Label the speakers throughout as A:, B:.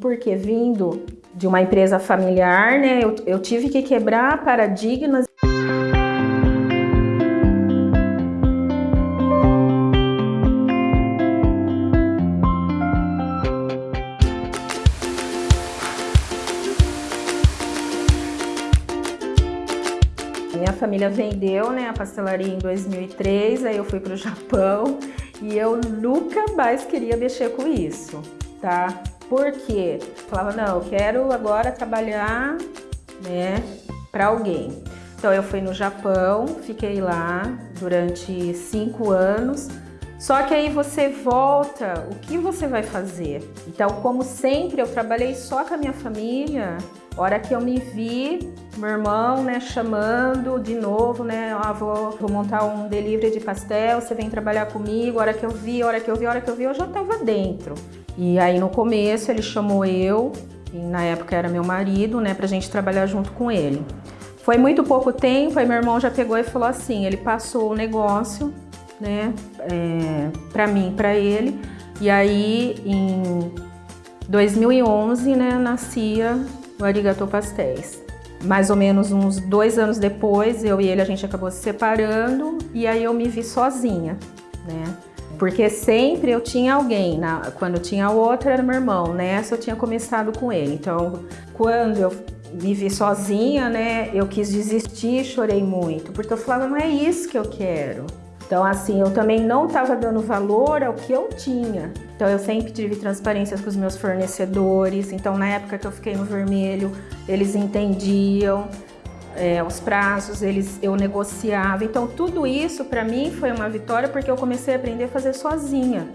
A: Porque vindo de uma empresa familiar, né, eu, eu tive que quebrar paradigmas. Minha família vendeu né, a pastelaria em 2003, aí eu fui para o Japão e eu nunca mais queria mexer com isso, tá? Porque falava, não, eu quero agora trabalhar né, para alguém. Então eu fui no Japão, fiquei lá durante cinco anos, só que aí você volta, o que você vai fazer? Então, como sempre, eu trabalhei só com a minha família, hora que eu me vi, meu irmão, né, chamando de novo, né, ah, vou, vou montar um delivery de pastel, você vem trabalhar comigo, hora que eu vi, hora que eu vi, hora que eu vi, eu já tava dentro. E aí no começo ele chamou eu, e na época era meu marido, né, pra gente trabalhar junto com ele. Foi muito pouco tempo, aí meu irmão já pegou e falou assim, ele passou o negócio, né, é, para mim, para ele. E aí, em 2011, né, nascia o Arigato Pastéis. Mais ou menos uns dois anos depois, eu e ele, a gente acabou se separando e aí eu me vi sozinha, né? Porque sempre eu tinha alguém, na, quando tinha outro era meu irmão, nessa eu tinha começado com ele. Então, quando eu me vi sozinha, né, eu quis desistir, chorei muito, porque eu falava, não é isso que eu quero. Então, assim, eu também não estava dando valor ao que eu tinha. Então, eu sempre tive transparência com os meus fornecedores. Então, na época que eu fiquei no vermelho, eles entendiam é, os prazos, eles, eu negociava. Então, tudo isso para mim foi uma vitória porque eu comecei a aprender a fazer sozinha.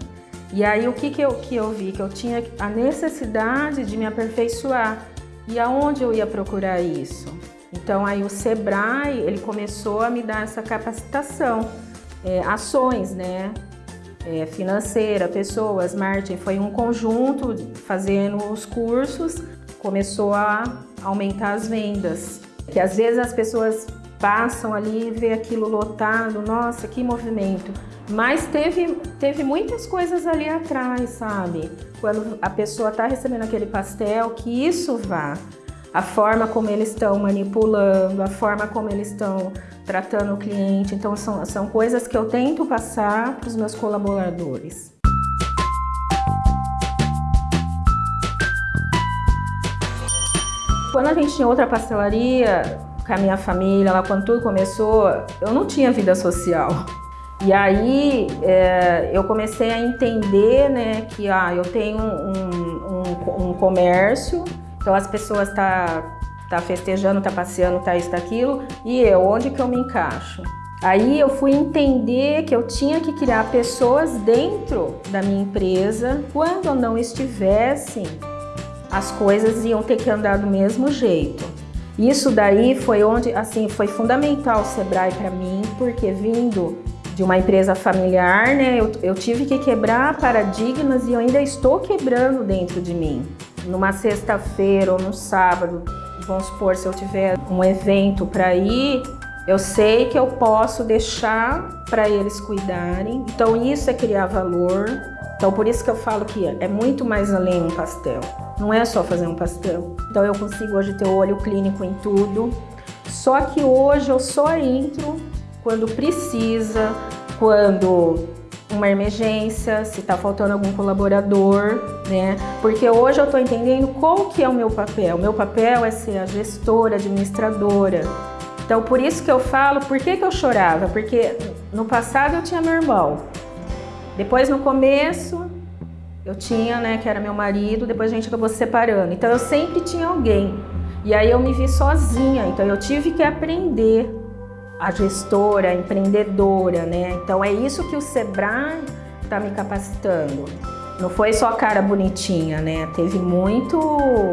A: E aí, o que, que, eu, que eu vi? Que eu tinha a necessidade de me aperfeiçoar. E aonde eu ia procurar isso? Então, aí o Sebrae, ele começou a me dar essa capacitação é, ações, né? É, financeira, pessoas, marketing, foi um conjunto fazendo os cursos, começou a aumentar as vendas. Que às vezes as pessoas passam ali e vê aquilo lotado, nossa, que movimento. Mas teve, teve muitas coisas ali atrás, sabe? Quando a pessoa está recebendo aquele pastel, que isso vá a forma como eles estão manipulando, a forma como eles estão tratando o cliente. Então, são, são coisas que eu tento passar para os meus colaboradores. Quando a gente tinha outra pastelaria, com a minha família, lá quando tudo começou, eu não tinha vida social. E aí é, eu comecei a entender né, que ah, eu tenho um, um, um comércio então as pessoas tá, tá festejando, tá passeando, tá isso, tá aquilo, e eu, onde que eu me encaixo? Aí eu fui entender que eu tinha que criar pessoas dentro da minha empresa. Quando não estivesse, as coisas iam ter que andar do mesmo jeito. Isso daí foi onde, assim, foi fundamental o Sebrae para mim, porque vindo de uma empresa familiar, né, eu, eu tive que quebrar paradigmas e eu ainda estou quebrando dentro de mim numa sexta-feira ou no sábado, vamos supor, se eu tiver um evento para ir, eu sei que eu posso deixar para eles cuidarem. Então isso é criar valor. Então por isso que eu falo que é muito mais além um pastel. Não é só fazer um pastel. Então eu consigo hoje ter olho clínico em tudo. Só que hoje eu só entro quando precisa, quando uma emergência, se está faltando algum colaborador, né? Porque hoje eu estou entendendo qual que é o meu papel. O meu papel é ser a gestora, administradora. Então, por isso que eu falo, por que, que eu chorava? Porque no passado eu tinha meu irmão. Depois, no começo, eu tinha, né, que era meu marido, depois a gente acabou se separando. Então, eu sempre tinha alguém. E aí eu me vi sozinha, então eu tive que aprender a gestora, a empreendedora, né? Então é isso que o Sebrae está me capacitando. Não foi só cara bonitinha, né? Teve muito,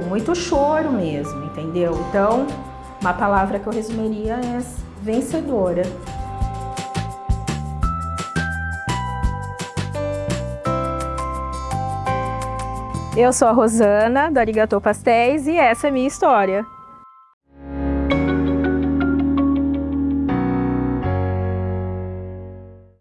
A: muito choro mesmo, entendeu? Então, uma palavra que eu resumiria é vencedora. Eu sou a Rosana, do Arigato Pastéis, e essa é a minha história.